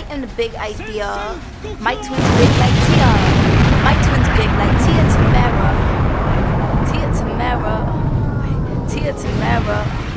I am the big idea. My twin's big like Tia. My twin's big like Tia Tamera. Tia Tamera. Tia Tamera.